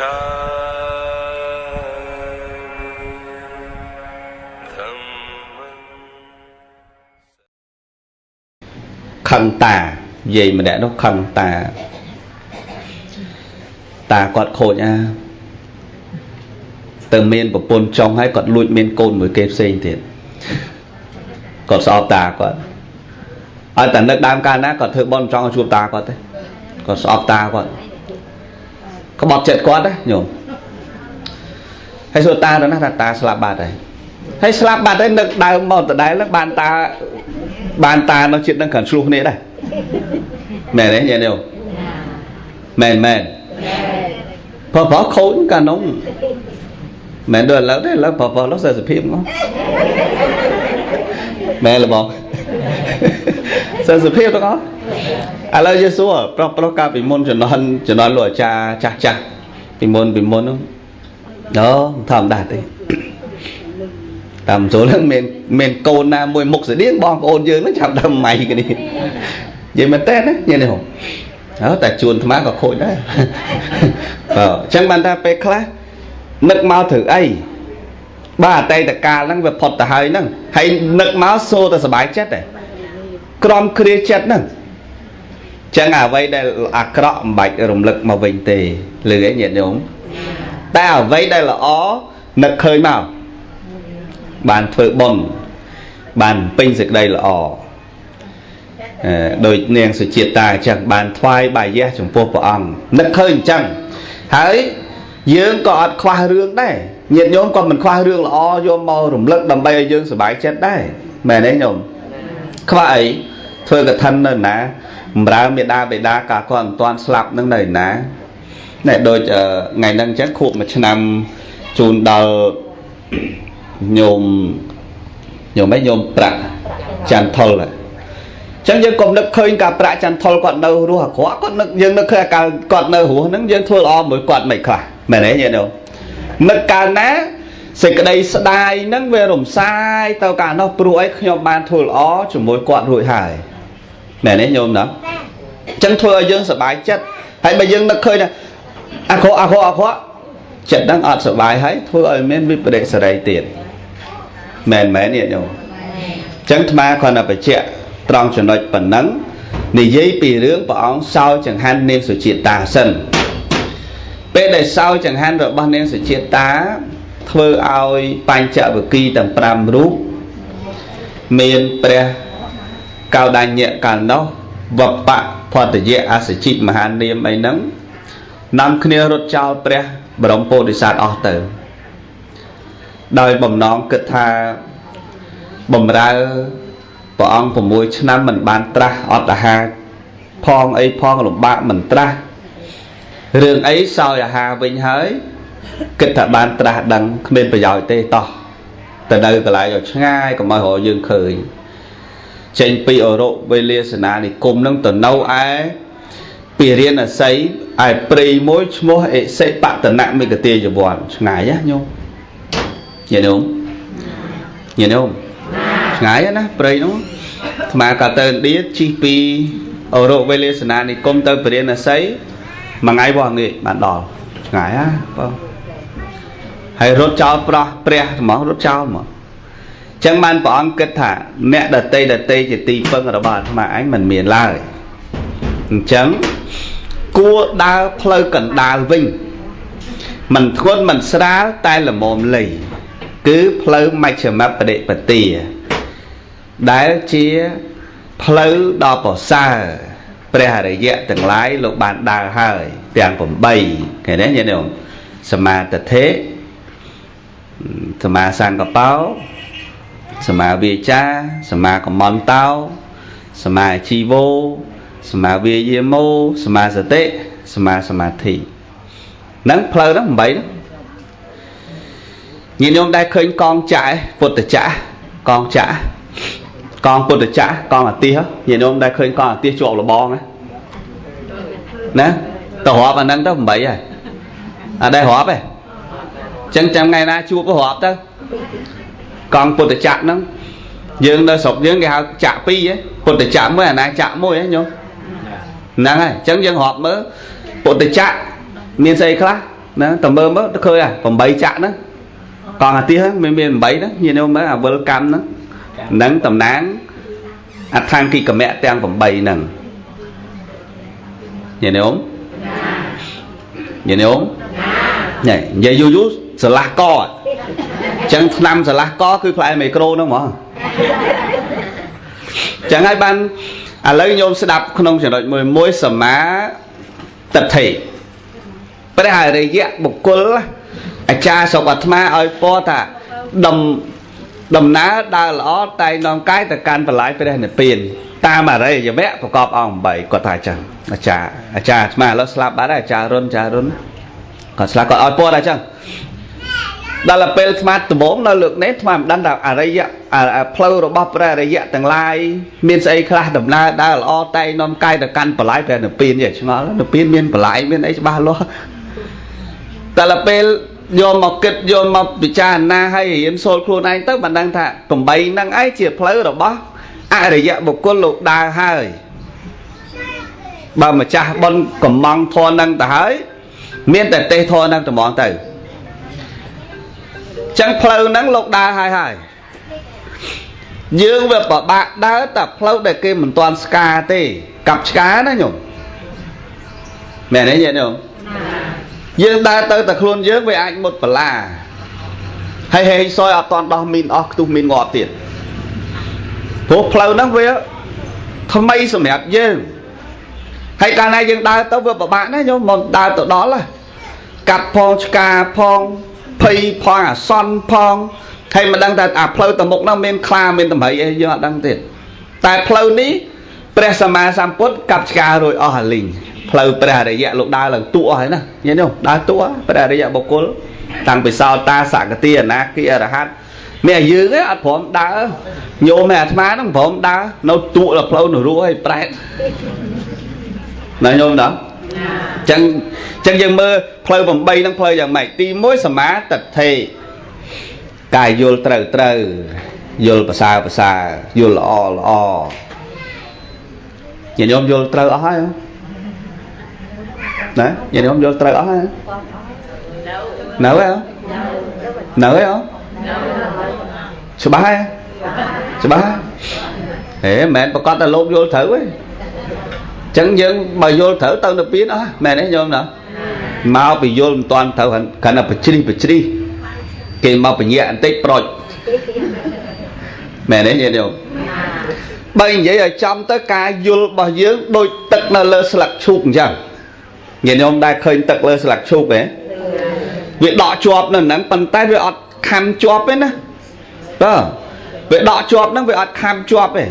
ខឹងតានិយាយម្នាក់នោះខឹងតា តាគាត់ខូចអាទៅមានប្រពន្ធចុងហើយគាត់លួចមានកូនមួយគេផ្សេងទៀតគាត់ស្អប់តាគាត់ឲ្យតែនឹកដើមកាលណាគាត់ធ្វើបន់ចង់ឲ្យជួបតាគាត់ទេគាត់ស្អប់តាគាត់ ក្បត់ចិត្តគាត់ណាញោមហើយសួរតាទៅណាថាតាស្លាប់បាត់ហើយហើយស្លាប់បាត់ហើយនឹកដើមមកដដែលនឹងបានតាបានតានៅចិត្តនឹងកាន់ឆ្លោះគ្នាដែរមែនទេញាតិញោមមែនមែនព្រោះព្រោះខូចកាលនោះមែនដូចឥឡូវទេឥឡូវព្រោះព្រោះលោកសេសភាពមកមែនលបង សេសភាពទាំងអស់ឥឡូវយេស៊ូប្រុសប្រុសកាលពីមុនជំនាន់ជំនាន់លោកអាចារ្យចាស់ចាស់ពីមុនពីមុននោះអូធម្មតាទេតាមចូលហ្នឹងមានមានកូនណាមួយមុខស្តៀងបងប្អូនយើងហ្នឹងចាប់ដើមម៉ៃគ្នានិយាយមែនតើណាញ៉ែនេះហ៎អើតែជួនអាត្មាក៏ខូចដែរបើអញ្ចឹងបានថាពេលខ្លះនឹកមកត្រូវអីបាទអតីតកាលហ្នឹងវាផុតទៅហើយហ្នឹងហើយនឹកមកសូតែសុបាយចិត្តទេ ក្រំគ្រាចិត្តហ្នឹងចឹងអ្វីដែលអាក្រក់មិនបាច់រំលឹកមកវិញទេលឺឯងញាតិញោមតែអ្វីដែលល្អនឹកឃើញមកបានធ្វើបុណ្យបានពេញសេចក្តីល្អដោយនាងសុជាតាអញ្ចឹងបានថ្វាយបាយៈចំពោះព្រះអង្គនឹកឃើញអញ្ចឹងហើយយើងក៏អត់ខ្វះរឿងដែរញាតិញោមក៏មិនខ្វះរឿងល្អយកមករំលឹកដើម្បីឲ្យយើងសុបាយចិត្តដែរមែនទេញោមខ្វះអី ធ្វើកឋិននៅណាបំរើមេដាបេដាកាលគាត់មិនទាន់ស្លាប់នឹងនៅណាណែដូចថ្ងៃហ្នឹងអញ្ចឹងខួបមួយឆ្នាំជូនដល់ញោមញោមឯងញោមប្រាក់ចន្ទថុលអញ្ចឹងយើងកុំនឹកឃើញការប្រាក់ចន្ទថុលគាត់នៅរស់អាក្រក់គាត់នឹកយើងនឹកឃើញកាលគាត់នៅរស់ហ្នឹងយើងធ្វើល្អមួយគាត់មិនខ្លះមែនទេញាតិញោមនឹកកាលណាសេចក្តីស្ដាយហ្នឹងវារំសាយទៅកាលនោះព្រោះអីខ្ញុំបានធ្វើល្អជាមួយគាត់រួចហើយ មែនទេញោមណាអញ្ចឹងធ្វើឲ្យយើងសប្បាយចិត្តហើយបើយើងនឹកឃើញថាអាក្រក់អាក្រក់អាក្រក់ចិត្តហ្នឹងអត់សប្បាយហើយធ្វើឲ្យមានវិបរិសរីទៀតមែនមែនញាតិញោមអញ្ចឹងអាត្មាគ្រាន់តែបញ្ជាក់ត្រង់ចំណុចប៉ុណ្ណឹងនិយាយពីរឿងព្រះអង្គសោយចង្ហាន់នាងសុជាតាសិនពេលដែលសោយចង្ហាន់របស់នាងសុជាតាធ្វើឲ្យបញ្ចវគិទាំង5រូបមានព្រះ កោដញ្ញៈកាលនោះវបៈផតយៈអសជិមហានាមអីហ្នឹងនាំគ្នារត់ចោលព្រះបរមពោធិសត្វអស់ទៅដោយបំណងគិតថាបំរើព្រះអង្គ6ឆ្នាំមិនបានត្រាស់អត់អាហារផងអីផងលំបាកមិនត្រាស់រឿងអីសោយអាហារវិញហើយគិតថាបានត្រាស់ដឹងគ្មានប្រយោជន៍ទេតោះទៅនៅកន្លែងឲ្យឆ្ងាយកុំឲ្យរកយើងឃើញ ចេញពីអរុវេលាសនានិគមនឹងទៅនៅឯពីរៀនអស័យឯព្រៃមួយឈ្មោះអិសិបតនមិកទាយវ័នឆ្ងាយណាញោមញាតិញោមញាតិញោមឆ្ងាយណាព្រៃនោះអាត្មាក៏ទៅឥណ្ឌាជិះពីអរុវេលាសនានិគមទៅពរិណស័យមួយថ្ងៃបោះងាយបានដល់ឆ្ងាយណាបងហើយរត់ចោលប្រោះព្រះហ្មងរត់ចោលហ្មង ចឹងបានព្រះអង្គគិតថាអ្នកដតីដតីជាទីពឹងរបស់អាត្មាអញមិនមានឡើយអញ្ចឹងគួរដើរផ្លូវកណ្ដាលវិញមិនធ្ងន់មិនស្រាលតែល្មមលៃគឺផ្លូវមជ្ឈមបដិបទាដែលជាផ្លូវដ៏ប្រសើរព្រះអរិយៈទាំងឡាយលោកបានដើរហើយទាំង8ឃើញទេញាតិញោមសមាទិដ្ឋិសមាសង្កបោ សមាវាចាសមាកមន្តោសមាជីវោសមាវាយាមោសមាសតិសមាសមាធិហ្នឹងផ្លូវហ្នឹង8ហ្នឹងញាតិញោមដែលឃើញកងចាក់ពុទ្ធចាក់កងចាក់កងពុទ្ធចាក់កងអាទិសញាតិញោមដែលឃើញកងអាទិសជាប់លបងណាទៅរាប់អាហ្នឹងទៅ8ហើយអត់ដែររាប់ទេអញ្ចឹងចាំថ្ងៃណាជួបរាប់ទៅ កងពុទ្ធចាក់ហ្នឹងយើងនៅស្រុកយើងគេហៅចាក់ពីរពុទ្ធចាក់មួយអាណាចាក់មួយញោមហ្នឹងហើយអញ្ចឹងយើងរាប់មើលពុទ្ធចក្រមានស្អីខ្លះណាតើមើលមើលឃើញអា8ចាក់ហ្នឹងកងអាទិសមានមាន8ហ្នឹងញាតិញោមមើលអាវិលកម្មហ្នឹងនឹងតំណាងអដ្ឋានគិកមៈទាំង8ហ្នឹងញាតិញោមញាតិញោមញ៉ៃនិយាយយូរយូរស្រឡះកអញ្ចឹងឆ្នាំស្រឡះកគឺផ្លែមីក្រូហ្នឹងហ្មងចឹងហើយបានឥឡូវញោមស្ដាប់ក្នុងចំណុចមួយមួយសមាទិដ្ឋិព្រះអរិយៈបុគ្គលអាចារ្យសុបអាត្មាឲ្យពរថាដំដំណើរដើរល្អតែនាំកាយទៅកាន់បលាយព្រះនិព្វានតាមអរិយវៈប្រកបអង្គ8គាត់ថាអញ្ចឹងអាចារ្យអាចារ្យអាត្មាឥឡូវស្លាប់បាត់ហើយអាចារ្យរុនអាចារ្យរុនគាត់ស្លាប់គាត់ឲ្យពរថាអញ្ចឹង ដល់ពេលស្មាតដំបងនៅលើកនេះស្មាមិនដឹងថាអរិយផ្លូវរបស់ព្រះអរិយទាំងឡាយមានស្អីខ្លះដំណើរដើរល្អតែនាំកាយទៅកាន់បលាយព្រះនិព្វានយឆ្ងល់និព្វានមានបលាយមានអីច្បាស់លាស់ដល់ពេលយកមកគិតយកមកពិចារណាឲ្យរៀនសូត្រខ្លួនឯងទៅបានដឹងថាកំបីហ្នឹងឯងជាផ្លូវរបស់អរិយបុគ្គលលោកដើរហើយបើម្ចាស់បុណ្យកំងធនហ្នឹងទៅហើយមានតែទេសធនហ្នឹងត្មងទៅ ចឹងផ្លូវហ្នឹងលោកដើរហើយហើយយើងវាពិបាកដើរតែផ្លូវដែលគេមិនទាន់ស្ការទេកាប់ឆ្កាណាញោមមែនទេញាតិញោមយើងដើរទៅតែខ្លួនយើងវាអាចមុតបលាហើយហេងសយអត់តន់ដោះមីនអស់ខ្ទុះមីនងាប់ទៀតព្រោះផ្លូវហ្នឹងវាថ្មីសម្រាប់យើងហើយកាលណាយើងដើរទៅវាពិបាកណាញោមមិនដើរទៅដល់កាត់ផងឆ្កាផង ភ័យផងអាសន្នផងហើយមិនដឹងថាអាផ្លូវទៅមុខហ្នឹងមានខ្លាមានតម្រៃអីយើងអត់ដឹងទៀតតែផ្លូវនេះព្រះសម្មាសម្ពុទ្ធកាប់ឆ្ការួចអស់អាលីងផ្លូវព្រះអរិយៈលោកដើរឡើងទួហើយណាញ៉េនោះដើរទួព្រះអរិយៈបុគ្គលតាំងពីសោតាសកតិអនាគិអរហត្តមានយើងឯងអត់ព្រមដើរញោមឯអាត្មាហ្នឹងព្រមដើរនៅទួដល់ផ្លូវនរោឲ្យប្រែតណាញោមណា ចឹងចឹងយើងមើលផ្លូវ8ហ្នឹងផ្លូវយ៉ាងម៉េចទី1សមាទិដ្ឋិកាយយល់ត្រូវត្រូវយល់ប្រសើរប្រសើរយល់ល្អល្អញាតិញោមយល់ត្រូវអស់ហើយណាញាតិញោមយល់ត្រូវអស់ហើយនៅហើយនៅហើយអច្បាស់ហើយច្បាស់ហេមិនមែនប្រកាសតែលោកយល់ត្រូវទេ ចឹងយើងបើយល់ត្រូវទៅទៅពៀនអស់មែនទេញោមណាមកពីយល់មិនតាន់ត្រូវគាត់តែបជ្រិះបជ្រិះគេមកបញ្ញាបន្តិចប្រូចមែនទេញាតិញោមបើនិយាយឲ្យចំទៅការយល់របស់យើងដូចទឹកនៅលើស្លឹកឈូកអញ្ចឹងញាតិញោមដែលឃើញទឹកលើស្លឹកឈូកទេវាដកជាប់នៅហ្នឹងប៉ុន្តែវាអត់ខំជាប់ទេណាបាទវាដកជាប់ហ្នឹងវាអត់ខំជាប់ទេ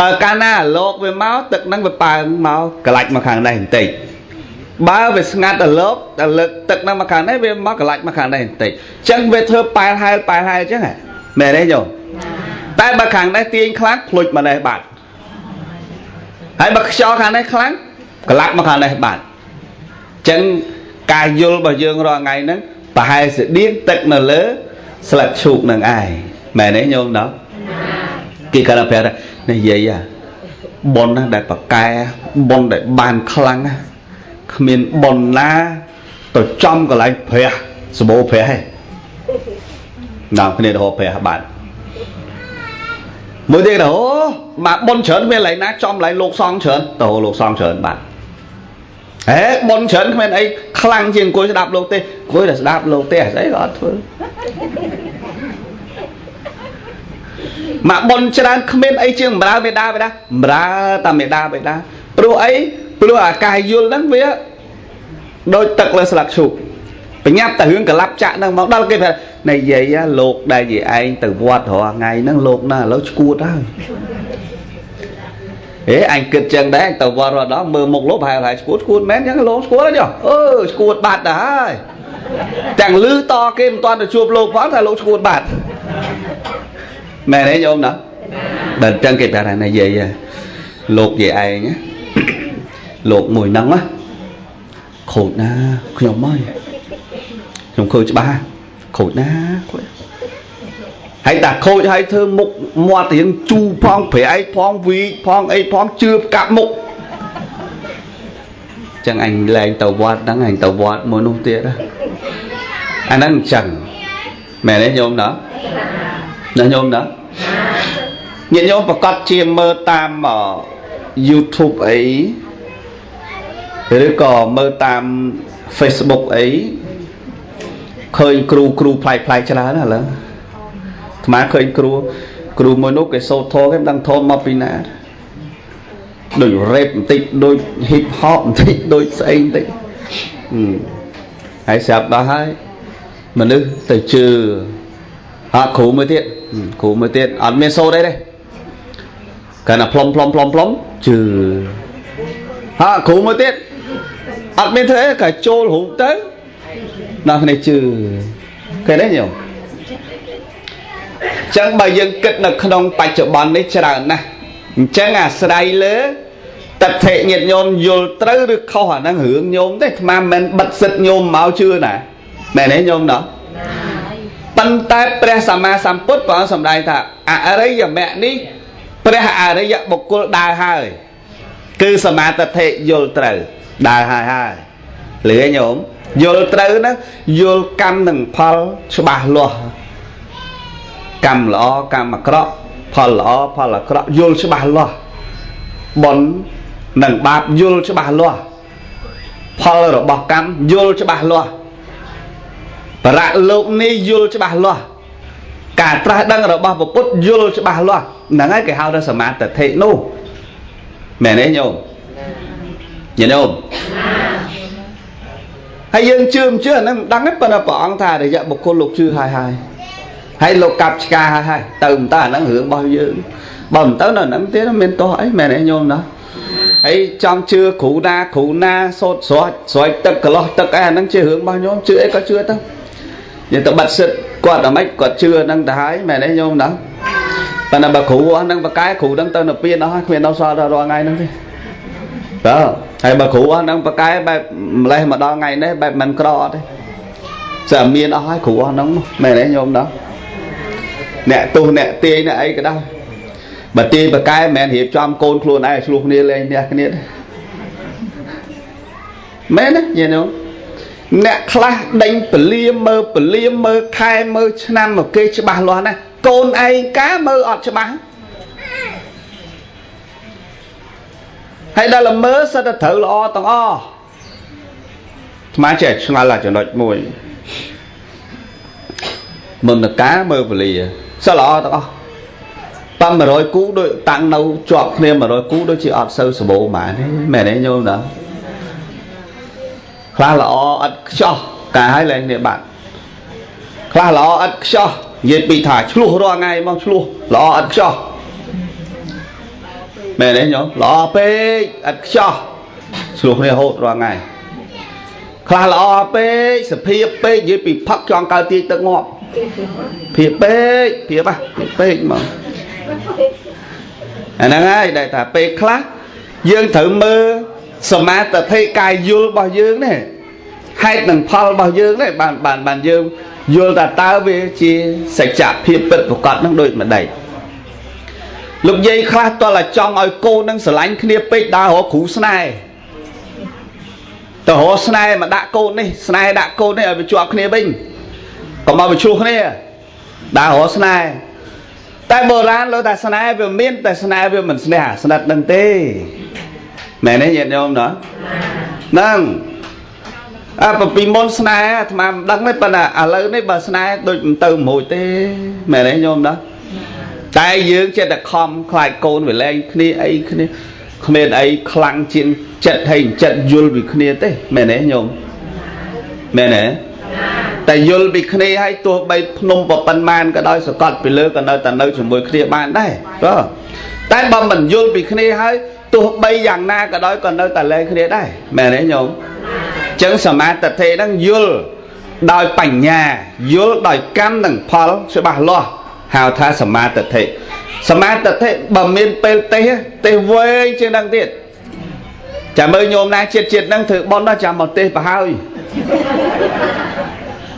បើកាលណាលោកវាមកទឹកហ្នឹងវាប៉ើងមកកលាច់មកខាងនេះបន្តិចបើវាស្ងាត់ដល់លោកដល់លើកទឹកហ្នឹងមកខាងនេះវាមកកលាច់មកខាងនេះបន្តិចអញ្ចឹងវាធ្វើប៉ែលហែលប៉ែលហែលអញ្ចឹងមែនទេយោតែបើខាងនេះទាញខ្លាំងភ្លុចមកនេះបាត់ហើយបើខ្យល់ខាងនេះខ្លាំងកលាក់មកខាងនេះបាត់អញ្ចឹងការយល់របស់យើងរាល់ថ្ងៃហ្នឹងប្រហែលស្តៀងទឹកនៅលើស្លឹកឈូកនឹងឯងមែនទេញោមដល់ គេគាត់ប្រាប់និយាយប៉ុនណាដែលប្រកែប៉ុនដែលបានខ្លាំងគ្មានប៉ុនណាទៅចំកន្លែងព្រះសបោព្រះឯងនាំគ្នាទៅហៅព្រះបាទមួយទៀតអូមកប៉ុនច្រើនមានកន្លែងណាចំកន្លែងលោកសងច្រើនទៅលោកសងច្រើនបាទហេប៉ុនច្រើនគ្មានអីខ្លាំងជាងអង្គុយស្ដាប់លោកទេអង្គុយតែស្ដាប់លោកទេស្អីក៏អត់ធ្វើ មកប៉ុនច្រើនគ្មានអីជាងបម្រើមេដាបេដាបម្រើតាមេដាបេដាព្រោះអីព្រោះអាកាសយល់ហ្នឹងវាដូចទឹកលើស្លឹកឈូកបញ្ញាប់តែរឿងកលាប់ចាក់ហ្នឹងមកដល់គេថានិយាយលោកដែលនិយាយឯងទៅវត្តរាល់ថ្ងៃហ្នឹងលោកណាឥឡូវឈួតហើយហេអញគិតចឹងដែរទៅវត្តរាល់ដងមើលមុខលោកប្រហែលហើយឈួតឈួតមែនចឹងលោកឈួតហើយអឺឈួតបាត់ទៅហើយទាំងលឺតគេមិនទាន់ទៅជួបលោកផងថាលោកឈួតបាត់ មែនទេញោមណាដល់ចឹងគេប្រាប់ថានិយាយលោកនិយាយឯងលោកមួយហ្នឹងណាខូចណាខ្ញុំហើយខ្ញុំឃើញច្បាស់ខូចណាខូចហើយតាខូចហើយធ្វើមុខមាត់រៀងជូផងប្រែកផងវីកផងអីផងជឿបកាប់មុខចឹងអញលែងទៅវត្តហ្នឹងអញទៅវត្តមួយនោះទៀតអាហ្នឹងអញ្ចឹងមែនទេញោមណា ណាញោមណាញាតិញោមប្រកាសជាមើលតាម YouTube អីឬក៏មើលតាម Facebook អីឃើញគ្រូគ្រូផ្លែកផ្លែកច្រើនណាឥឡូវអាត្មាឃើញគ្រូគ្រូមួយនោះគេសូត្រធម៌គេមិនដឹងធម៌មកពីណាដូចរ៉េបបន្តិចដូច hip hop បន្តិចដូចស្អីបន្តិចហើយស្រាប់ដល់ហើយមនុស្សទៅជឿអត់គ្រូមួយទៀត គ្រូមួយទៀតអត់មានសូត្រអីទេកាន់តែផ្លុំផ្លុំផ្លុំផ្លុំជឿហើយគ្រូមួយទៀតអត់មានធ្វើអីក៏ចូលរូបទៅដល់គ្នាជឿឃើញទេញោមចឹងបើយើងគិតនៅក្នុងបច្ចុប្បន្ននេះច្រើនណាស់អញ្ចឹងអាស្រ័យលើតថេញាតញោមយល់ត្រូវឬខុសអាហ្នឹងរឿងញោមទេអាត្មាមិនបិទសិទ្ធញោមមកជឿណាមែនទេញោមណោះ ប៉ុន្តែព្រះសម្មាសម្ពុទ្ធព្រះអង្គសម្ដែងថាអរិយមគ្គនេះព្រះអរិយបុគ្គលដើរហើយគឺសមាទិដ្ឋិយល់ត្រូវដើរហើយហើយលឺញោមយល់ត្រូវណាយល់កម្មនិងផលច្បាស់លាស់កម្មល្អកម្មអាក្រក់ផលល្អផលអាក្រក់យល់ច្បាស់លាស់បុណ្យនិងបាបយល់ច្បាស់លាស់ផលរបស់កម្មយល់ច្បាស់លាស់ បរៈលោកនេះយល់ច្បាស់លាស់ការត្រាស់ដឹងរបស់ពុទ្ធយល់ច្បាស់លាស់ហ្នឹងហើយគេហៅថាសមាធិនោះមែនទេញោមញោមហើយយើងជឿមិនជឿអាហ្នឹងមិនដឹងទេប៉ុន្តែព្រះអង្គថារយៈបុគ្គលលោកជឿហើយហើយហើយលោកកាប់ឆ្កាហើយហើយទៅមិនទៅអាហ្នឹងរឿងរបស់យើងបើមិនទៅនៅហ្នឹងទៀតមានទោះអីមែនទេញោមណាហើយចង់ជឿគ្រូណាគ្រូណាសូត្រស្រោចស្រោចទឹកកន្លោះទឹកអីអាហ្នឹងជារឿងរបស់ញោមជឿអីក៏ជឿទៅ យើងទៅបាត់សិទ្ធគាត់អាម៉េចគាត់ជឿហ្នឹងទៅហើយមែនទេញោមណាប៉ុន្តែបើគ្រូអស់ហ្នឹងបកែគ្រូហ្នឹងទៅនៅពៀនអស់ហើយគ្មាននៅសល់ដល់រាល់ថ្ងៃហ្នឹងទេតើហើយបើគ្រូអស់ហ្នឹងបកែបែបម្លេះមកដល់ថ្ងៃនេះបែបមិនក្រអត់ទេស្អាមានអស់ហើយគ្រូអស់ហ្នឹងមែនទេញោមណាអ្នកទោសអ្នកទាយអ្នកអីក៏ដោយបើទាយបកែមិនមែនរៀបចំកូនខ្លួនឯងឆ្លោះគ្នាលេងផ្ទះគ្នាទេមែនទេញញោម អ្នកខ្លះដេញពលាមើលពលាមើលខែមើលឆ្នាំមកគេច្បាស់លាស់ណាកូនឯងកាមើលអត់ច្បាស់ហើយដល់ល្មើសិតតែត្រូវល្អទាំងអស់ស្មាចេះឆ្ងល់តែចំណុចមួយមុនតកាមើលពលាសិតល្អទាំងអស់តាម100គូដូចតាំងនៅជាប់គ្នា100គូដូចជាអត់សូវសម្បូរហ្មងមែនទេញោមតា ខ្លះល្អឥតខ្ចោះកាឲ្យឡើងនេះបាត់ខ្លះល្អឥតខ្ចោះនិយាយពីថាឆ្លោះរាល់ថ្ងៃមកឆ្លោះល្អឥតខ្ចោះមែនទេញោមល្អពេកឥតខ្ចោះឆ្លោះគ្នារហូតរាល់ថ្ងៃខ្លះល្អពេកសភាពពេកនិយាយពីផឹកចង់កើទាយទឹកងាប់ភាពពេកភាពហ่ะពេកមកអាហ្នឹងហើយដែលថាពេលខ្លះយើងត្រូវមើល សមាធិកាយយល់របស់យើងនេះហេតុនិងផលរបស់យើងនេះបានបានបានយើងយល់ថាតើវាជាសច្ចភាពពិតប្រកបនឹងដូចម្ដេចលោកយាយខ្លះតលចង់ឲ្យកូននឹងស្រឡាញ់គ្នាពេកដើររកគ្រូស្នេហ៍ទៅរកស្នេហ៍មកដាក់កូននេះស្នេហ៍ដាក់កូននេះឲ្យវាជាប់គ្នាវិញកុំឲ្យវាឆ្លោះគ្នាដើររកស្នេហ៍តែបុរាណលោកថាស្នេហ៍វាមានតែស្នេហ៍វាមិនស្នេហ៍ស្និទ្ធនឹងទេ មែនទេញាតិញោមណាហ្នឹងអើពីមុនស្នេហ៍អាត្មាមិនដឹងទេប៉ុន្តែឥឡូវនេះបើស្នេហ៍ដូចមិនទៅមួយទេមែនទេញោមណាតែយើងចិត្តតែខំខ្លាចកូនវាលែងគ្នាអីគ្នាគ្មានអីខ្លាំងជាងចិត្តហើយចិត្តយល់ពីគ្នាទេមែនទេញោមមែនទេតែយល់ពីគ្នាហើយទោះបីភ្នំប្រប៉ុន្មានក៏ដោយសកត់ពីលើក៏នៅតែនៅជាមួយគ្នាបានដែរបាទតែបើមិនយល់ពីគ្នាហើយ ទោះបីយ៉ាងណាក៏ដោយក៏នៅតែលែងគ្នាដែរមែនទេញោមចឹងសមាធិហ្នឹងយល់ដោយបញ្ញាយល់ដោយកម្មនិងផលច្បាស់លាស់ហៅថាសមាធិសមាធិបើមានពេលទេសទេសវែងជាងហ្នឹងទៀតចាំមើលញោមណាជាតិជាតិហ្នឹងធ្វើបន់ដល់ចាំមកទេសប្រហើយ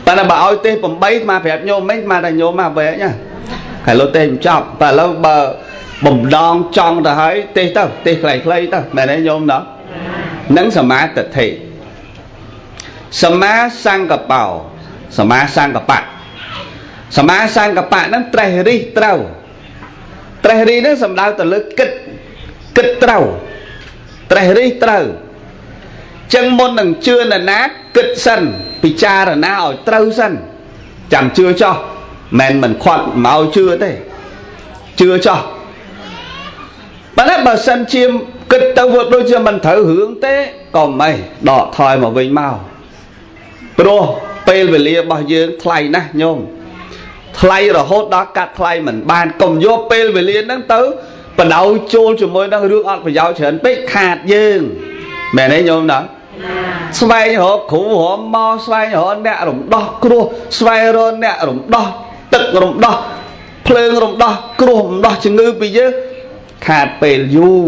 តែបើឲ្យទេស8មកប្រាប់ញោមមិញមកតែញោមមកវែងណាហើយលោកទេសមិនចប់តែឥឡូវបើ បំដងចង់ទៅហើយទេសទៅទេសខ្លីៗទៅមែនទេញោមណានិងសមាទិដ្ឋិសមាសង្កបោសមាសង្កបៈសមាសង្កបៈហ្នឹងត្រេះរិះត្រូវត្រេះរិះហ្នឹងសំដៅទៅលើគិតគិតត្រូវត្រេះរិះត្រូវចឹងមុននឹងជឿនរណាគិតសិនពិចារណាឲ្យត្រូវសិនចាំជឿចោះមិនមិនខាត់មកជឿទេជឿចោះ បើតែបើសិនជាគិតទៅវាដូចជាមិនត្រូវរឿងទេក៏មិនដកថយមកវិញមកព្រោះពេលវេលារបស់យើងថ្លៃណាស់ញោមថ្លៃរហូតដល់កាត់ថ្លៃមិនបានកុំយកពេលវេលាហ្នឹងទៅបដោយចូលជាមួយនឹងរឿងអត់ប្រយោជន៍ច្រើនពេកខាតយើងមែនទេញោមណាស្វែងរកគ្រូរមមកស្វែងរកអ្នករំដោះគ្រោះស្វែងរកអ្នករំដោះទឹករំដោះភ្លើងរំដោះគ្រោះរំដោះជំងឺពីយើង ខាតពេលយូរ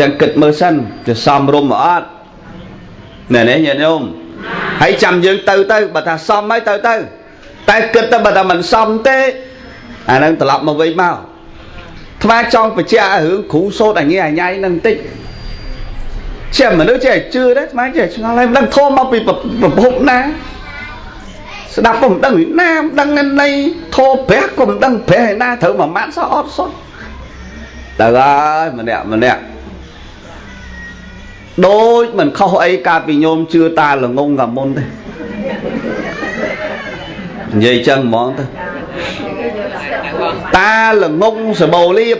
ចឹងគិតមើលសិនទៅសំរុំមកអត់ណែនេះញាតិញោមហើយចាំយើងទៅទៅបើថាសំហើយទៅទៅតែគិតទៅបើថាមិនសំទេអានឹងត្រឡប់មកវិញមកថ្មចង់បញ្ជាក់រឿងគ្រូសោតអញ្ញាអញ្ញៃនឹងតិចជាមនុស្សចេះជឿដែរថ្មចេះឆ្ងល់ហើយមិនដឹងធំមកពីប្រភពណាស្ដាប់ក៏មិនដឹងណាមិនដឹងនៃធោព្រះក៏មិនដឹងព្រះឯណាត្រូវមួយម៉ាត់សោះអត់សុទ្ធ ទៅហើយម្នាក់ម្នាក់ដូចមិនខុសអីកាលពីញោមជឿតាល្ងងកាមុនទេនិយាយចឹងហ្មងទៅតាល្ងងសបោលៀប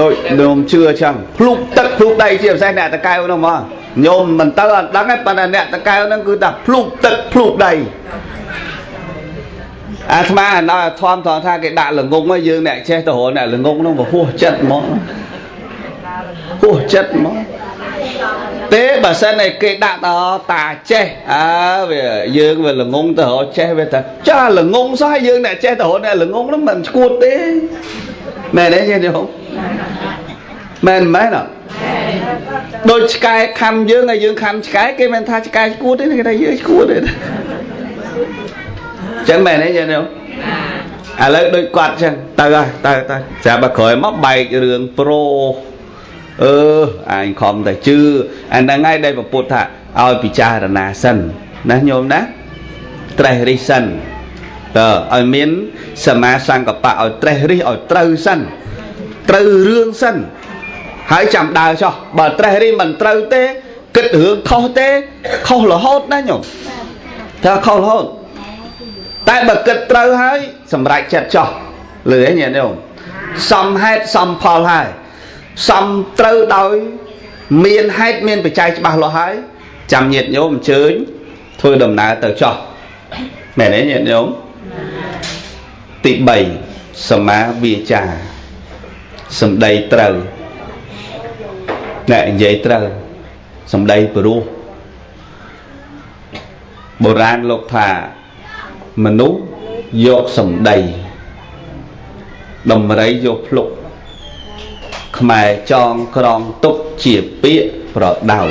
ដូចញោមជឿចឹងភ្លុកទឹកភ្លុកដីជាពិសេសអ្នកតកែវហ្នឹងហ្មងញោមមិនទៅអត់ដឹងទេប៉ុន្តែអ្នកតកែវហ្នឹងគឺថាភ្លុកទឹកភ្លុកដី អាត្មាដល់ធំធំថាគេដាក់ល្ងងហើយយើងអ្នកចេះទៅរកអ្នកល្ងងហ្នឹងវាហួសចិត្តហ្មងហួសចិត្តហ្មងទេបើសិនឯគេដាក់តតាចេះអើវាយើងវាល្ងងទៅរកចេះវាថាចាល្ងងសោះហើយយើងអ្នកចេះទៅរកអ្នកល្ងងហ្នឹងមិនស្គួតទេមែនទេញាតិញោមមែនមែនអត់ដូចឆ្កែខំយើងហើយយើងខំឆ្កែគេមិនថាឆ្កែស្គួតទេគេថាយើងស្គួតទេ ចឹងមែនទេញាតិញោមឥឡូវដូចគាត់ចឹងទៅហើយទៅទៅស្រាប់តែក្រោយមកបែករឿងប្រូអឺអញខំតែជឿអាហ្នឹងហើយដែលពពុទ្ធថាឲ្យពិចារណាសិនណាញោមណាត្រេះរិះសិនតើឲ្យមានសមាសង្កបៈឲ្យត្រេះរិះឲ្យត្រូវសិនត្រូវរឿងសិនហើយចាំដើរចោះបើត្រេះរិះមិនត្រូវទេគិតរឿងខុសទេខុសរហូតណាញោមថាខុសរហូត តែបើគិតត្រូវហើយសម្រេចចិត្តចោះលឺឯងញាតិញោមសំហេតុសំផលហើយសំត្រូវដោយមានហេតុមានបច្ច័យច្បាស់លាស់ហើយចាំញាតិញោមអញ្ជើញធ្វើដំណើរទៅចោះមែនទេញាតិញោមទី3សមាវាចាសំដីត្រូវអ្នកនិយាយត្រូវសំដីព្រោះបុរាណលោកថា មនុស្សយកសំដីដំរីយកភ្លុកខ្មែរចងក្រងទុកជាពាក្យប្រដៅ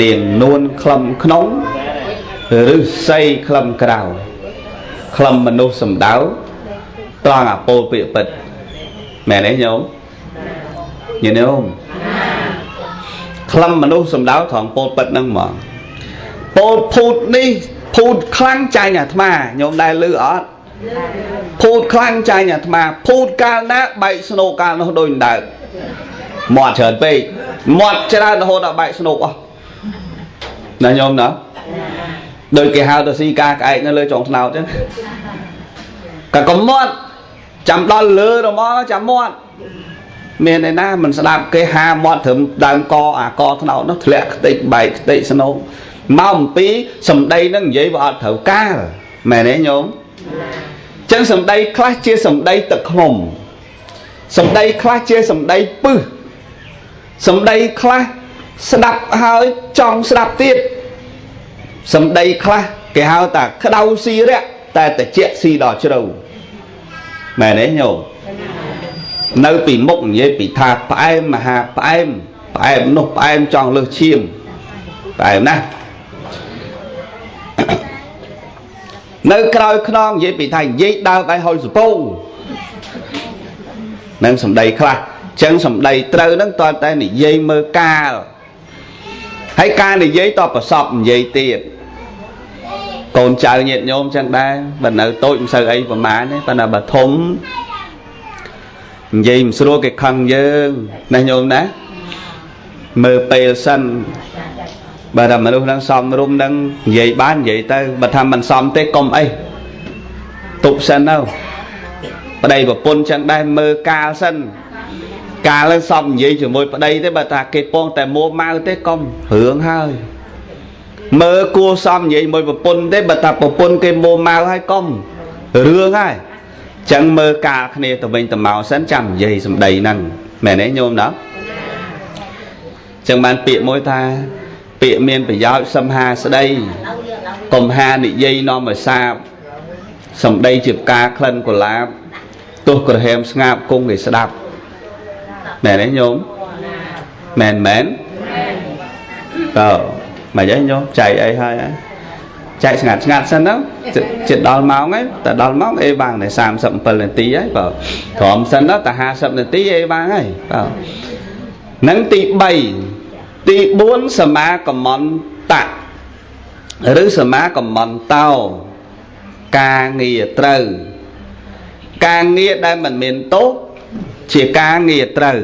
នាងនួនក្លំក្នុងឬស័យក្លំក្រៅក្លំមនុស្សសំដៅត្រង់អាពោលពាក្យពិតមែនទេញោមញញោមក្លំមនុស្សសំដៅត្រង់ពោលពិតហ្នឹងហ្មងពោលភូតនេះ ភូតខ្លាំងចាញ់អាត្មាញោមដែលលឺអត់ភូតខ្លាំងចាញ់អាត្មាភូតកាលណាបែកស្នូកកាលនោះដូចដើកមាត់ច្រើនពេកមាត់ច្រើនរហូតដល់បែកស្នូកអស់ណាញោមណាដូចគេហៅទៅស៊ីការក្អែកនៅលើចុងថ្នោតចឹងក៏កុំមាត់ចាំដល់លើរមងចាំមាត់មានឯណាមិនស្ដាប់គេហាមាត់ត្រឹមដើមកអាកថ្នោតនោះធ្លាក់ខ្ទេចបែកខ្ទេចស្នូក មកអំពីសម្ដីនឹងនិយាយវាអត់ត្រូវកាលមែនទេញោមចឹងសម្ដីខ្លះជាសម្ដីទឹកឃ្មុំសម្ដីខ្លះជាសម្ដីពឹសសម្ដីខ្លះស្ដាប់ហើយចង់ស្ដាប់ទៀតសម្ដីខ្លះគេហៅថាក្តៅស៊ីរៈតែតិចស៊ីដល់ជ្រៅមែនទេញោមនៅពីមុខនិយាយពីថាផ្អែមមហាផ្អែមផ្អែមនោះផ្អែមចង់លើសឈាមផ្អែមណាស់ នៅក្រោយខ្នងនិយាយពីថានិយាយដើរឲ្យហុយសពងនឹងសម្ដីខ្លះចឹងសម្ដីត្រូវហ្នឹងតើតែនិយាយមើលកាលហើយការនិយាយតប្រសពនិយាយទៀតកូនចៅញាតិញោមចឹងដែរបើនៅតូចមិនសូវអីប្រហែលទេប៉ុន្តែបើធំនិយាយមិនស្រួលគេខឹងយើងណាញោមណាមើលពេលសិន បើថាមនុស្សនឹងសំរុំនឹងនិយាយបាននិយាយទៅបើថាមិនសំទេកុំអីទប់សិនទៅប្តីប្រពន្ធចឹងដែរមើលកាលសិនកាលនឹងសំនិយាយជាមួយប្តីទេបើថាគេពងតែមួម៉ៅទេកុំរឿងហើយមើលគួសំនិយាយមួយប្រពន្ធទេបើថាប្រពន្ធគេមួម៉ៅហើយកុំរឿងហើយចឹងមើលកាលគ្នាទៅវិញទៅមកសិនចាំនិយាយសម្ដីហ្នឹងមែនទេញោមណាចឹងបានពាក្យមួយថា ពាក្យមានប្រយោជន៍សំហាស្ដីកុំហានិយាយនាំឲ្យសាបសម្ដីជាផ្កាក្លិនកុលាបទោះក្រហមស្ងាប់គង់គេស្ដាប់មែនទេញោមមែនមែនតើមិនអីញោមចែកអីហើយចែកស្ងាត់ស្ងាត់សិនទៅចិត្តដល់ម៉ោងហើយតែដល់ម៉ោងអេបាំងតែ37នាទីហើយបើក្រមសិនទៅតែ50នាទីអេបាំងហើយបើនឹងទី3 ទី4សមាកមន្តៈឬសមាកមន្តោការងារត្រូវ ការងារដែលមិនមានទោសជាការងារត្រូវ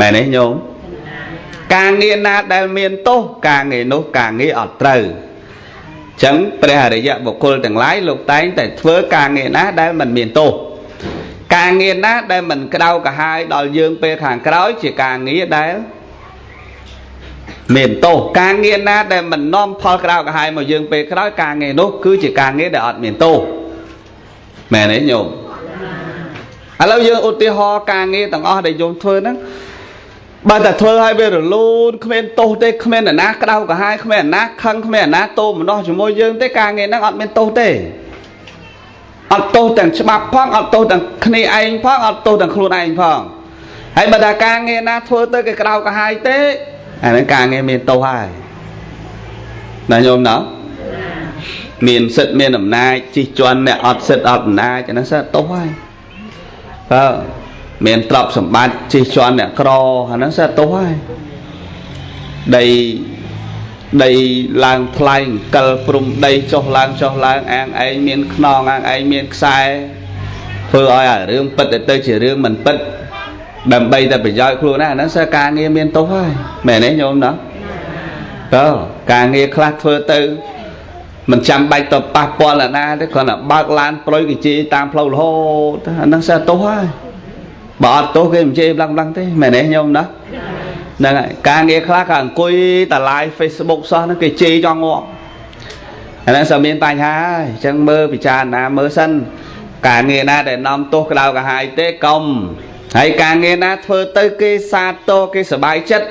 មែនទេញោមការងារណាដែលមានទោសការងារនោះការងារអត់ត្រូវចឹងព្រះអរិយបុគ្គលទាំងឡាយលោកតែងតែធ្វើការងារណាដែលមិនមានទោសការងារណាដែលមិនក្តៅក្រហាយដល់យើងពេលខាងក្រោយជាការងារដែល មានទោសការងារណាដែលមិននាំផលក្រៅក្រហាយមកយើងពេលក្រោយការងារនោះគឺជាការងារដែលអត់មានទោសមែនទេញោមឥឡូវយើងឧទាហរណ៍ការងារទាំងអស់ដែលយើងធ្វើហ្នឹងបើតែធ្វើឲ្យវារលូនគ្មានទោសទេគ្មានអ្នកណាក្តៅក្រហាយគ្មានអ្នកណាខឹងគ្មានអ្នកណាតោមនោះជាមួយយើងទេការងារហ្នឹងអត់មានទោសទេអត់ទោសទាំងច្បាប់ផងអត់ទោសទាំងគ្នាឯងផងអត់ទោសទាំងខ្លួនឯងផងហើយបើតែការងារណាធ្វើទៅគេក្តៅក្រហាយទេ អាហ្នឹងការងារមានទោសហើយណាញោមណោះមានសិទ្ធមានអំណាចជិះជាន់អ្នកអត់សិទ្ធអត់អំណាចអាហ្នឹងសិទ្ធទោសហើយបើមានទ្រព្យសម្បត្តិជិះជាន់អ្នកក្រអាហ្នឹងសិទ្ធទោសហើយដីដីឡើងថ្លៃកិលព្រំដីចុះឡើងចុះឡើងអាងឯងមានខ្នងអាងឯងមានខ្សែធ្វើឲ្យអារឿងពិតទៅជារឿងមិនពិត ដើម្បីតែប្រយោជន៍ខ្លួនណាហ្នឹងសិស្សការងារមានទោសហើយមែនទេញោមណាតើការងារខ្លះធ្វើទៅមិនចាំបាច់ទៅប៉ះពាល់អ្នកណាទេគ្រាន់តែបើកឡានប្រុយគេជេរតាមផ្លូវរហូតអាហ្នឹងសិស្សទោសហើយបើអត់ទោសគេមិនជេរប្លង់ប្លង់ទេមែនទេញោមណាហ្នឹងហើយការងារខ្លះក៏អង្គុយតែ live Facebook សោះហ្នឹងគេជេរចង់ងាប់អាហ្នឹងសិស្សមានបញ្ហាហើយអញ្ចឹងមើលពិចារណាមើលសិនការងារណាដែលនាំទោសក្តៅក្រហាយទេកុំ ហើយការងារណាធ្វើទៅគេសាទរគេសบายចិត្ត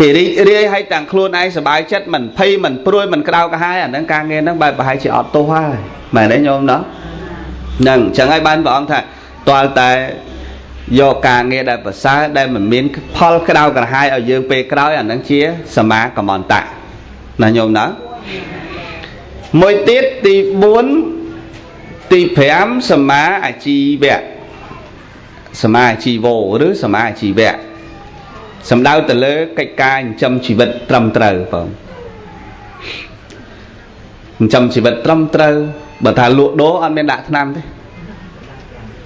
គេរីករាយហើយទាំងខ្លួនឯងសบายចិត្តមិនភ័យមិនព្រួយមិនក្តៅក្រហាយអាហ្នឹងការងារហ្នឹងបែបប្រហែលជាអត់ទោសហើយមែនទេញោមណោះហ្នឹងអញ្ចឹងហើយបានព្រះអង្គថាទាល់តែយកការងារដែលប្រសើរដែលមិនមានផលក្តៅក្រហាយឲ្យយើងពេលក្រោយអាហ្នឹងជាសមាកមន្តៈណាញោមណាមួយទៀតទី4ទី5សមាអាជីវៈ សមាជីវោឬសមាជីវៈសំដៅទៅលើកិច្ចការចិញ្ចឹមជីវិតត្រឹមត្រូវបងចិញ្ចឹមជីវិតត្រឹមត្រូវបើថាលក់ដូរអត់មានដាក់ថ្នាំទេ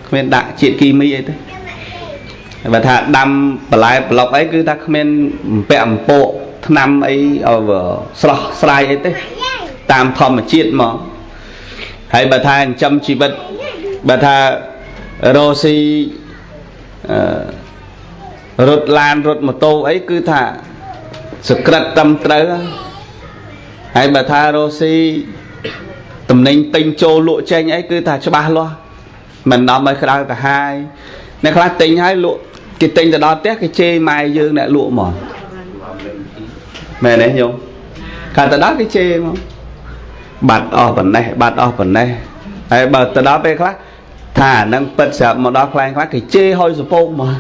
គ្មានដាក់ជាតិគីមីអីទេបើថាដាំបន្លែប្លុកអីគឺថាគ្មានពាក់អំពកថ្នាំអីស្រស់ស្រាយអីទេតាមធម្មជាតិមកហើយបើថាចិញ្ចឹមជីវិតបើថារស់ស៊ី រត់ឡានរត់ម៉ូតូអីគឺថាសក្រិតត្រឹមត្រូវហើយបើថារស់ស៊ីតំណែងទិញចូលលក់ចេញអីគឺថាច្បាស់លាស់មិននាំឲ្យក្តៅកាហាយអ្នកខ្លះទិញហើយលក់គេទិញទៅដល់ផ្ទះគេជេរម៉ែយើងអ្នកលក់មកមែនទេញោមកាលទៅដល់គេជេរមកបាត់អស់ប៉ុណ្ណេះបាត់អស់ប៉ុណ្ណេះហើយបើទៅដល់ពេលខ្លះ ថាអានឹងពិតស្រាប់មកដល់ខ្លែងខ្លះគេជេរហុយសពោកមក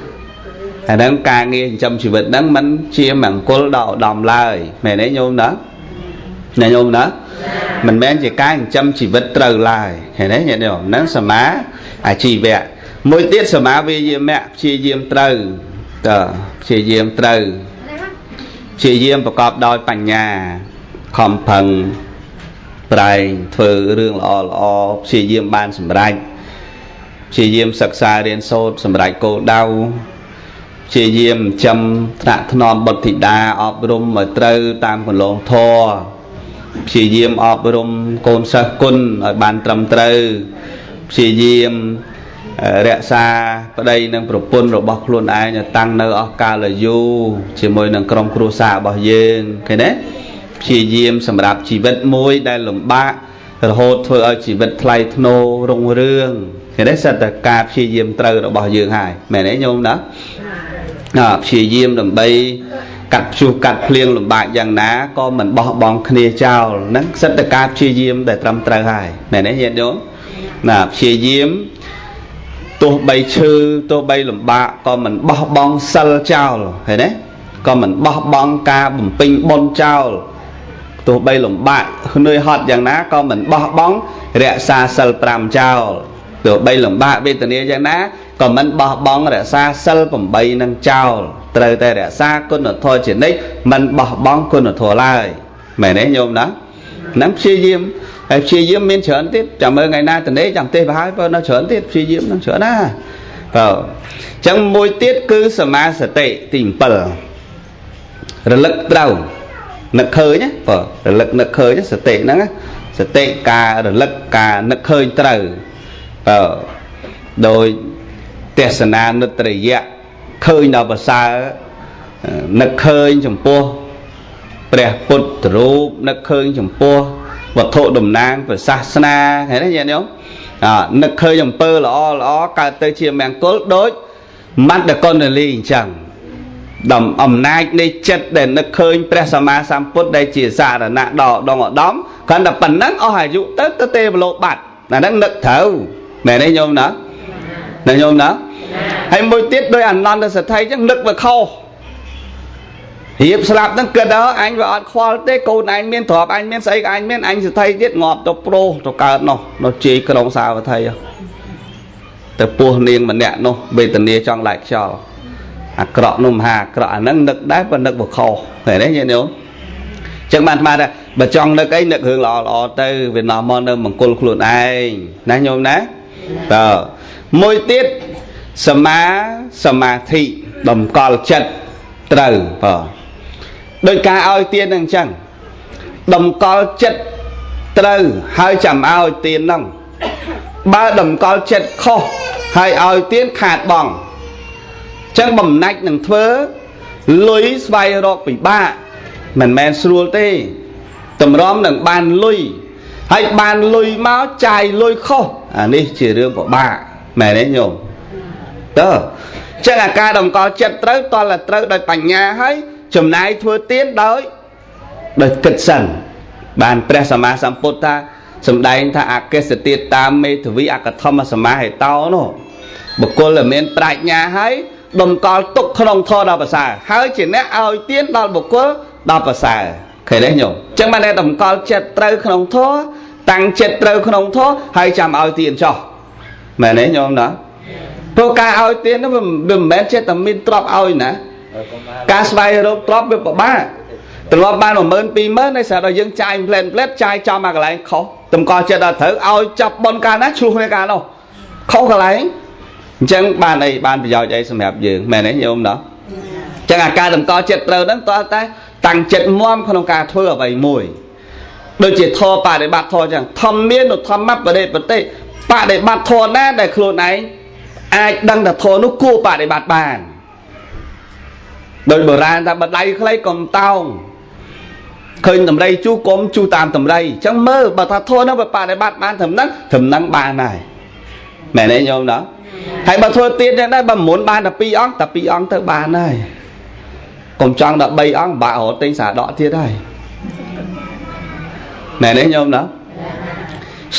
អានឹងការងារចិញ្ចឹមជីវិតហ្នឹងมันជាមង្គលដល់ឧត្តមឡើយមែនទេញោមណាណាញោមណាមិនមែនជាការចិញ្ចឹមជីវិតត្រូវឡើយឃើញទេញាតិញោមហ្នឹងសមាអាជីវៈមួយទៀតសមាវិយាមៈព្យាយាមត្រូវតើព្យាយាមត្រូវព្យាយាមប្រកបដោយបញ្ញាខំប្រឹងប្រែងធ្វើរឿងល្អល្អព្យាយាមបានសម្រេច ព្យាយាមសិក្សារៀនសូត្រសម្រេចគោលដៅព្យាយាមចំថ្នាក់ថ្នមបុត្រធីតាអប់រំឲ្យត្រូវតាមគន្លងធម៌ព្យាយាមអប់រំកូនសិស្សគុណឲ្យបានត្រឹមត្រូវព្យាយាមរក្សាប្តីនិងប្រពន្ធរបស់ខ្លួនឯងតាំងនៅអស់កាលយូរជាមួយនឹងក្រុមគ្រួសាររបស់យើងឃើញទេព្យាយាមសម្រាប់ជីវិតមួយដែលលំបាករហូតធ្វើឲ្យជីវិតថ្លៃថ្នូររុងរឿង ឃើញទេសិតតែការព្យាយាមត្រូវរបស់យើងហើយមែនទេញោមណាព្យាយាមដើម្បីកាត់ជួសកាត់ភ្លៀងលំបាកយ៉ាងណាក៏មិនបោះបង់គ្នាចោលហ្នឹងសិតតែការព្យាយាមដែលត្រឹមត្រូវហើយមែនទេញាតិញោមណាព្យាយាមទោះបីឈឺទោះបីលំបាកក៏មិនបោះបង់សិលចោលឃើញទេក៏មិនបោះបង់ការបំពេញបុណ្យចោលទោះបីលំបាកនឿយហត់យ៉ាងណាក៏មិនបោះបង់រក្សាសិល5ចោល ទោះបីលំបាកវេទនាយ៉ាងណាក៏មិនបោះបង់រក្សាសិល8នឹងចោលត្រូវតែរក្សាគុណធម៌ជានិច្ចមិនបោះបង់គុណធម៌ឡើយមែនទេញោមណាហ្នឹងព្យាយាមហើយព្យាយាមមានច្រើនទៀតចាំមើលថ្ងៃណាតនេចាំទេបើហើយបើនៅច្រើនទៀតព្យាយាមនឹងច្រើនណាបើអញ្ចឹងមួយទៀតគឺសមាសតិទី7រលឹកត្រូវនឹកឃើញណាបើរលឹកនឹកឃើញសតិហ្នឹងសតិការរលឹកការនឹកឃើញត្រូវ បើដោយទេសនានុត្តរិយៈឃើញដល់ប្រសើរនឹកឃើញចំពោះព្រះពុទ្ធរូបនឹកឃើញចំពោះវត្ថុតំណាងព្រះសាសនាឃើញទេញាតិញោមអនឹកឃើញអំពើល្អល្អកើតទៅជាមង្គលដូចមន្តកុណ្ដលីអញ្ចឹងដំអំណាចនៃចិត្តដែលនឹកឃើញព្រះសម្មាសម្ពុទ្ធដែលជាសារណៈដ៏ដងឧត្តមគ្រាន់តែប៉ុណ្ណឹងអស់អាយុទៅទៅទេវលោកបាត់អាហ្នឹងនឹកត្រូវ មែនទេញោមណាណាញោមណាហើយមួយទៀតដោយអនន្តសទ្ធិអញ្ចឹងនឹកវាខុសរៀបស្លាប់ហ្នឹងគិតដល់អញវាអត់ខ្វល់ទេកូនអញមានទ្រព្យអញមានស្អីក៏អញមានអញសទ្ធិទៀតងាប់ទៅប្រុសទៅកើតនោះនៅជ័យក្រុងសាវត្ថីទៅពោះនាងម្នាក់នោះវេទនាចង់ឡាច់ខ្យល់អាក្រក់នោះមហាអាក្រក់អាហ្នឹងនឹកដែរប៉ុន្តែនឹកបខុសឃើញទេញាតិញោមចឹងបានស្មានថាបើចង់នឹកអីនឹករឿងល្អល្អទៅវានាំមកនៅមង្គលខ្លួនឯងណាញោមណា តើមួយទៀតសមាសមាធិតម្កល់ចិត្តត្រូវបាទដោយការឲ្យទានហ្នឹងអញ្ចឹងតម្កល់ចិត្តត្រូវហើយចាំឲ្យទានហ្នឹងបើតម្កល់ចិត្តខុសហើយឲ្យទានខាតបងអញ្ចឹងបំណាច់នឹងធ្វើលុយស្វែងរកពិបាកមិនមែនស្រួលទេតម្រាំនឹងបានលុយ ហើយបានលុយមកចាយលុយខុសអានេះជារឿងពិបាកមែនទេញោមតើចឹងអាការតម្កល់ចិត្តត្រូវតលត្រូវដោយបញ្ញាហើយចំណាយធ្វើទៀនដោយដោយគិតសិនបានព្រះសម្មាសម្ពុទ្ធថាសំដែងថាអកេសទៀតតាមមេធវីអកធម្មសមាហេតោនោះបុគ្គលដែលមានប្រាជ្ញាហើយតម្កល់ទុកក្នុងធម៌ដល់ប្រសើរហើយជាអ្នកឲ្យទៀនដល់បុគ្គលដល់ប្រសើរឃើញទេញោមអញ្ចឹងបានតែតម្កល់ចិត្តត្រូវក្នុងធម៌ តាំងចិត្តត្រូវក្នុងធម៌ហើយចាំឲ្យទៀនចោះមែនទេញោមណាព្រោះការឲ្យទៀននោះវាមិនមែនចេះតែមានទ្រព្យឲ្យណាការស្វែងរកទ្រព្យវាពិបាកទ្រព្យបាន10000 20000ហើយស្រាប់តែយើងចាយផ្លែនផ្លែតចាយចំមកកន្លែងខុសតម្កល់ចិត្តដល់ត្រូវឲ្យចាប់បនកាលណាឆ្លោះគ្នាកាលនោះខុសកន្លែងអញ្ចឹងបានអីបានប្រយោជន៍អីសម្រាប់យើងមែនទេញោមណោះអញ្ចឹងអាការតម្កល់ចិត្តត្រូវហ្នឹងតើតែតាំងចិត្តមមក្នុងការធ្វើអ្វីមួយ ដូចជាធម៌បដិបត្តិធម៌អញ្ចឹងធម្មមានធម្មបដិបត្តិបដិបត្តិធម៌ណាដែលខ្លួនឯងអាចដឹងថាធម៌នោះគួរបដិបត្តិបានដោយបុរាណថាបដៃខ្លីកុំតោងឃើញតម្រៃជូកុំជូតាមតម្រៃអញ្ចឹងមើលបើថាធម៌នោះបដិបត្តិបានត្រឹមហ្នឹងត្រឹមហ្នឹងបានហើយមែនទេញោមណាហើយបើធ្វើទៀតយ៉ាងដែរបើមុនបានតែ2អង្គតែ2អង្គទៅបានហើយកុំចង់ដល់3អង្គបាក់រត់ទិញសាដកទៀតហើយ មែនទេញោមណា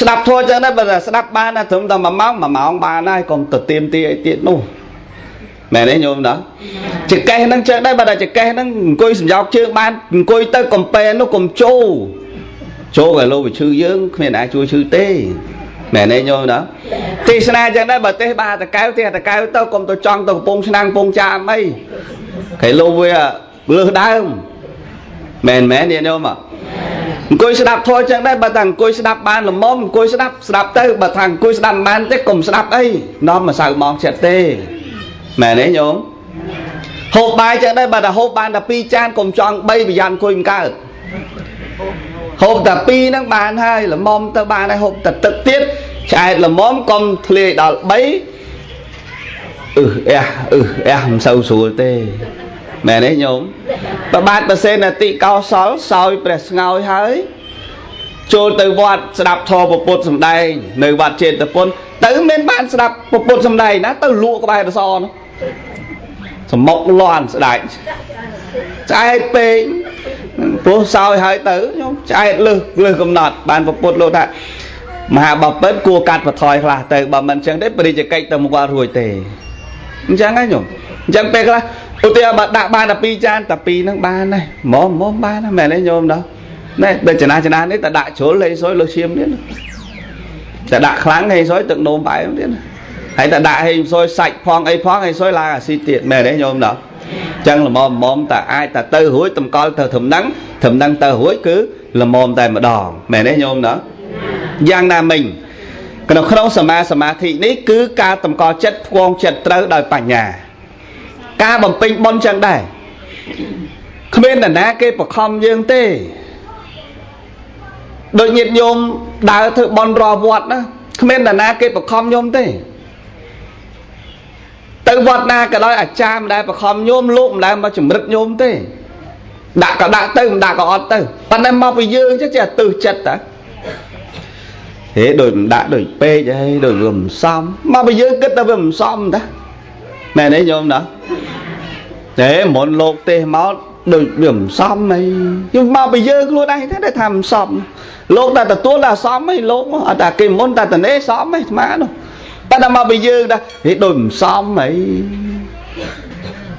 ស្ដាប់ធម៌ចឹងដែរបើស្ដាប់បានតែត្រឹមតែ1ម៉ោង1ម៉ោងបានហើយកុំទៅទៀមទីអីទៀតនោះមែនទេញោមណាចកេះហ្នឹងចឹងដែរបើតែចកេះហ្នឹងអង្គុយសំយោកជើងបានអង្គុយទៅកំពែនោះកុំជោជោឲ្យលោកវិឈឺយើងគ្មានអាចជួយឈឺទេមែនទេញោមណាទេសនាចឹងដែរបើទេសបាតកៅទេសតកៅទៅកុំទៅចង់ទៅកំពង់ឆ្នាំងកំពង់ចាមអីគេលោកវាលើសដើមមែនមែនញាតិញោមអ ង្គុយស្ដាប់ធម៌ចឹងដែរបើថាអង្គុយស្ដាប់បានល្មមអង្គុយស្ដាប់ស្ដាប់ទៅបើថាអង្គុយស្ដាប់បានទេកុំស្ដាប់អីនាំមកសៅមកចិត្តទេមែនទេញោមហូបបាយចឹងដែរបើថាហូបបានតែ2ចានកុំចង់3ប្រយ័ត្នអង្គុយមិនកើតហូបតែ2ហ្នឹងបានហើយល្មមទៅបានហើយហូបតែទឹកទៀតឆ្អែតល្មមកុំធ្លាយដល់3អឺអះអឺអះមិនសូវស្រួលទេ មែនទេញោមប្របាទប្រសេនតិកោសលសោយព្រះស្ងោយហើយចូលទៅវត្តស្ដាប់ធម៌ពុទ្ធសំដែង នៅវត្តចេតពុនទៅមិនបានស្ដាប់ពុទ្ធសំដែងណាទៅលក់ក្បែររសនោះសមុកលន់ស្ដាច់ឆ្អែតពេកព្រោះសោយហើយទៅខ្ញុំឆ្អែតលឹះលឹះកំណត់ បានពុទ្ធលោកថាមហាបពិតគួរកាត់បន្ថយខ្លះទៅបើមិនអញ្ចឹងទេបរិយាកិច្ចទៅមកគាត់រួចទេអញ្ចឹងហ្នឹងញោមអញ្ចឹងពេលខ្លះ ឧទាហរណ៍បើដាក់បានតែ2ចានតែ2ហ្នឹងបានដែរហ្មងហ្មងបានដែរមែនទេញោមដល់ណែដូចចំណាចំណានេះតែដាក់ជ្រុលលេងសុយលើឈាមទៀតតែដាក់ខ្លាំងហេងសុយទឹកនោមបែបទៀតហើយតែដាក់ហេងសុយសាច់ផងអីផងហេងសុយឡើងអាស៊ីទៀតមែនទេញោមដល់ចឹងល្មមល្មមតែអាចតែទៅរួចតម្កល់ទៅធំហ្នឹងធំហ្នឹងទៅរួចគឺល្មមតែម្ដងមែនទេញោមដល់យ៉ាងណាមិញក្នុងក្នុងសមាសមាធិនេះគឺការតម្កល់ចិត្តផ្គងចិត្តត្រូវដោយបញ្ញា ការបំពេញបុណ្យចឹងដែរគ្មាននរណាគេបខំយើងទេដូចញាតិញោមដើរធ្វើបុណ្យរាល់វត្តណាគ្មាននរណាគេបខំញោមទេទៅវត្តណាក៏ដោយអាចារ្យមិនដែលបខំញោមលោកមិនដែលមកចម្រិតញោមទេដាក់ក៏ដាក់ទៅមិនដាក់ក៏អត់ទៅប៉ុន្តែមកពីយើងចេះចេះទឹះចិត្តតាហេដូចមិនដាក់ដូចពេកអីដូចវាមិនសមមកពីយើងគិតតែវាមិនសមតា មែនទេញោមណាតែមុនលោកទេសមកដូចវាមិនសមអីយើងមកពីយើងខ្លួនឯងទេថាមិនសមលោកតែទទួលតែសមអីលោកអត់តែគេមុនតែតនេសមអីស្មានោះតែដល់មកពីយើងដែរហេដូចមិនសមអី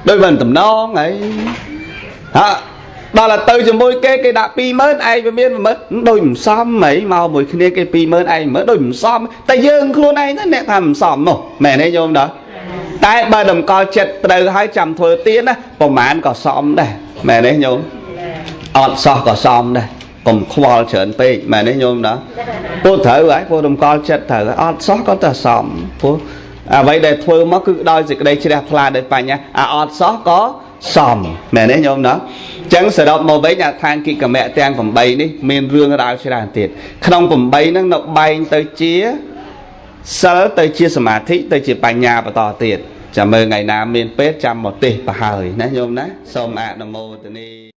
ដូចមិនតំណងអីហាដល់ទៅជាមួយគេគេដាក់20000ឯងវាមាន10000ដូចមិនសមហីមកមួយគ្នាគេ20000ឯង10000ដូចមិនសមតែយើងខ្លួនឯងទៅអ្នកថាមិនសមនោះមែនទេញោមដល់ តែបើតម្កល់ចិត្តត្រូវហើយចាំធ្វើទៀនណាប្រហែលក៏សមដែរមែនទេញោមអត់សោះក៏សមដែរកុំខ្វល់ច្រើនពេកមែនទេញោមណាពូត្រូវហើយពូតម្កល់ចិត្តត្រូវហើយអត់សោះក៏តែសមពូអ្វីដែលធ្វើមកគឺដោយសេចក្តីជ្រះថ្លាដោយបញ្ញាអាអត់សោះក៏សមមែនទេញោមណាអញ្ចឹងសរុបមកវិញអាឋានគិកមៈទាំង8នេះមានរឿងរ៉ាវច្រើនទៀតក្នុង8ហ្នឹងនៅបែងទៅជា សិលទៅជាសមាធិទៅជាបញ្ញាបន្តទៀតចាំមើលថ្ងៃណាមានពេលចាំមកទេសប្រហើយណាញោមណាសូមអនុមោទនា